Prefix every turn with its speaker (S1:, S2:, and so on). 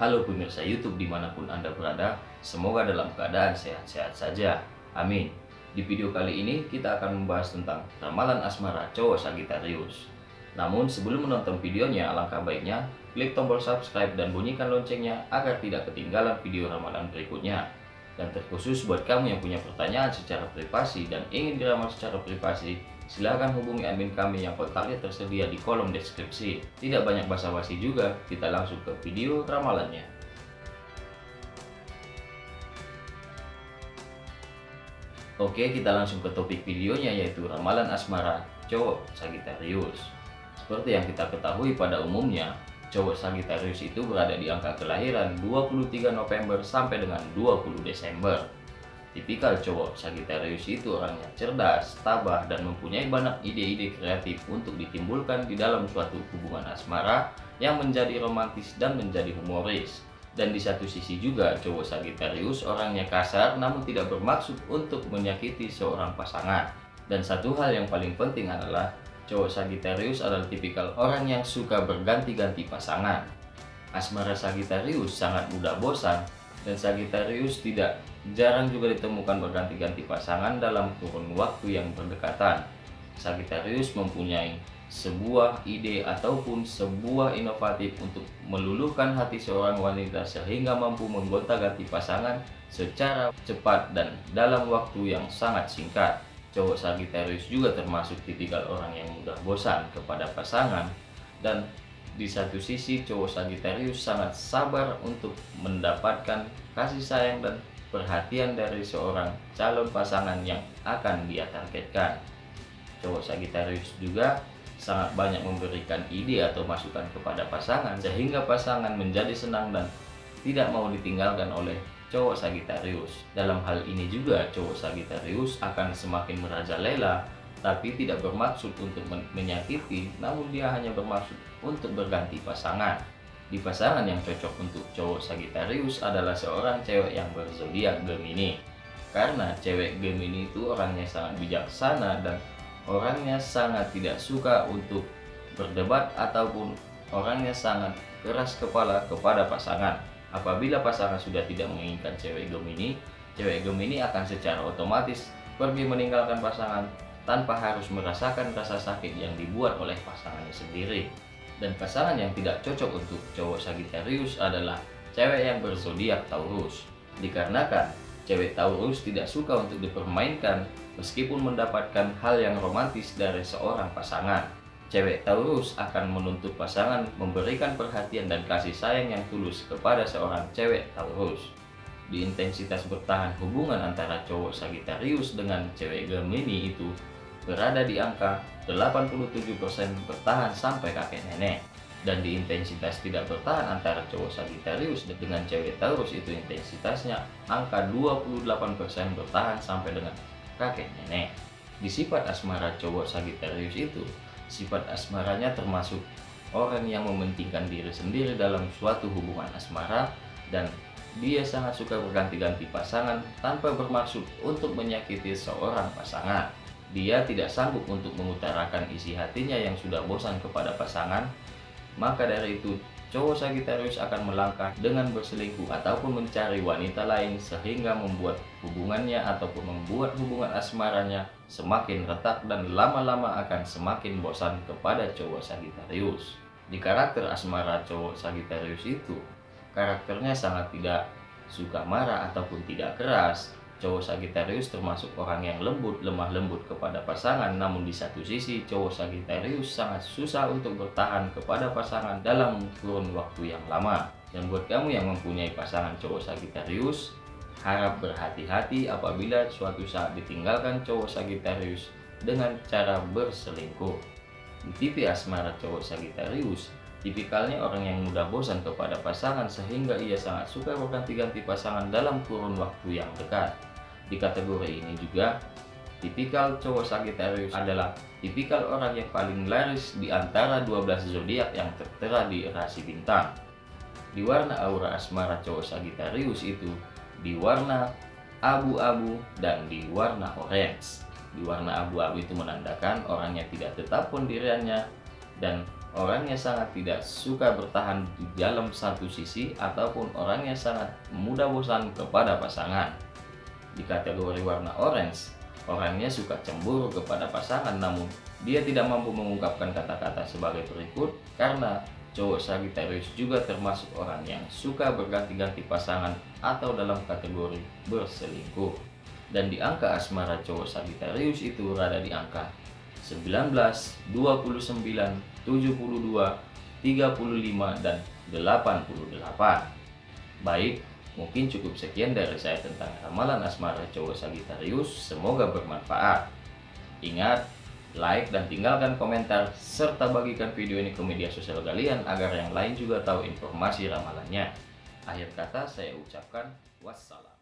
S1: Halo pemirsa YouTube di mana pun Anda berada, semoga dalam keadaan sehat-sehat saja. Amin. Di video kali ini kita akan membahas tentang ramalan asmara cowok Sagittarius. Namun sebelum menonton videonya, alangkah baiknya klik tombol subscribe dan bunyikan loncengnya agar tidak ketinggalan video ramalan berikutnya. Dan terkhusus buat kamu yang punya pertanyaan secara privasi dan ingin diramal secara privasi, silahkan hubungi admin kami yang kontaknya tersedia di kolom deskripsi. Tidak banyak basa-basi juga, kita langsung ke video ramalannya. Oke, kita langsung ke topik videonya yaitu ramalan asmara cowok Sagittarius. Seperti yang kita ketahui pada umumnya, cowok Sagittarius itu berada di angka kelahiran 23 November sampai dengan 20 Desember. Tipikal cowok Sagittarius itu orangnya cerdas, tabah, dan mempunyai banyak ide-ide kreatif untuk ditimbulkan di dalam suatu hubungan asmara yang menjadi romantis dan menjadi humoris. Dan di satu sisi juga cowok Sagittarius orangnya kasar namun tidak bermaksud untuk menyakiti seorang pasangan. Dan satu hal yang paling penting adalah cowok Sagittarius adalah tipikal orang yang suka berganti-ganti pasangan. Asmara Sagittarius sangat mudah bosan dan Sagittarius tidak jarang juga ditemukan berganti-ganti pasangan dalam kurun waktu yang berdekatan. Sagittarius mempunyai sebuah ide ataupun sebuah inovatif untuk meluluhkan hati seorang wanita sehingga mampu menggonta-ganti pasangan secara cepat dan dalam waktu yang sangat singkat. Cowok Sagittarius juga termasuk tipikal orang yang mudah bosan kepada pasangan dan di satu sisi cowok Sagittarius sangat sabar untuk mendapatkan kasih sayang dan perhatian dari seorang calon pasangan yang akan dia targetkan. Cowok Sagittarius juga sangat banyak memberikan ide atau masukan kepada pasangan sehingga pasangan menjadi senang dan tidak mau ditinggalkan oleh cowok Sagittarius. Dalam hal ini juga cowok Sagittarius akan semakin merajalela tapi tidak bermaksud untuk menyakiti, namun dia hanya bermaksud untuk berganti pasangan. Di pasangan yang cocok untuk cowok Sagittarius adalah seorang cewek yang berzodiak Gemini. Karena cewek Gemini itu orangnya sangat bijaksana dan orangnya sangat tidak suka untuk berdebat ataupun orangnya sangat keras kepala kepada pasangan. Apabila pasangan sudah tidak menginginkan cewek Gemini, cewek Gemini akan secara otomatis pergi meninggalkan pasangan tanpa harus merasakan rasa sakit yang dibuat oleh pasangannya sendiri. Dan pasangan yang tidak cocok untuk cowok Sagittarius adalah cewek yang berzodiak Taurus. Dikarenakan cewek Taurus tidak suka untuk dipermainkan meskipun mendapatkan hal yang romantis dari seorang pasangan. Cewek Taurus akan menuntut pasangan memberikan perhatian dan kasih sayang yang tulus kepada seorang cewek Taurus. Di intensitas bertahan hubungan antara cowok Sagittarius dengan cewek Gemini itu berada di angka 87% bertahan sampai kakek nenek. Dan di intensitas tidak bertahan antara cowok Sagittarius dengan cewek Taurus itu intensitasnya angka 28% bertahan sampai dengan kakek nenek. Di sifat asmara cowok Sagittarius itu sifat asmaranya termasuk orang yang mementingkan diri sendiri dalam suatu hubungan asmara dan dia sangat suka berganti-ganti pasangan tanpa bermaksud untuk menyakiti seorang pasangan dia tidak sanggup untuk mengutarakan isi hatinya yang sudah bosan kepada pasangan, maka dari itu cowok Sagittarius akan melangkah dengan berselingkuh ataupun mencari wanita lain sehingga membuat hubungannya ataupun membuat hubungan asmaranya semakin retak dan lama-lama akan semakin bosan kepada cowok Sagittarius. Di karakter asmara cowok Sagittarius itu, karakternya sangat tidak suka marah ataupun tidak keras, cowok Sagittarius termasuk orang yang lembut, lemah lembut kepada pasangan, namun di satu sisi cowok Sagittarius sangat susah untuk bertahan kepada pasangan dalam kurun waktu yang lama. Dan buat kamu yang mempunyai pasangan cowok Sagittarius, harap berhati-hati apabila suatu saat ditinggalkan cowok Sagittarius dengan cara berselingkuh. Tipe asmara cowok Sagittarius, Tipikalnya orang yang mudah bosan kepada pasangan sehingga ia sangat suka berganti-ganti pasangan dalam kurun waktu yang dekat. Di kategori ini juga, tipikal cowok Sagittarius adalah tipikal orang yang paling laris di antara 12 zodiak yang tertera di rasi bintang. Di warna aura asmara cowok Sagittarius itu di warna abu-abu dan di warna orange. Di warna abu-abu itu menandakan orangnya tidak tetap pendiriannya dan orangnya sangat tidak suka bertahan di dalam satu sisi ataupun orangnya sangat mudah bosan kepada pasangan. Di kategori warna orange, orangnya suka cemburu kepada pasangan namun dia tidak mampu mengungkapkan kata-kata sebagai berikut karena cowok Sagittarius juga termasuk orang yang suka berganti-ganti pasangan atau dalam kategori berselingkuh. Dan di angka asmara cowok Sagittarius itu berada di angka 19, 29, 72, 35, dan 88. Baik, mungkin cukup sekian dari saya tentang ramalan asmara cowok Sagittarius. Semoga bermanfaat. Ingat, like dan tinggalkan komentar serta bagikan video ini ke media sosial kalian agar yang lain juga tahu informasi ramalannya. Akhir kata saya ucapkan wassalam.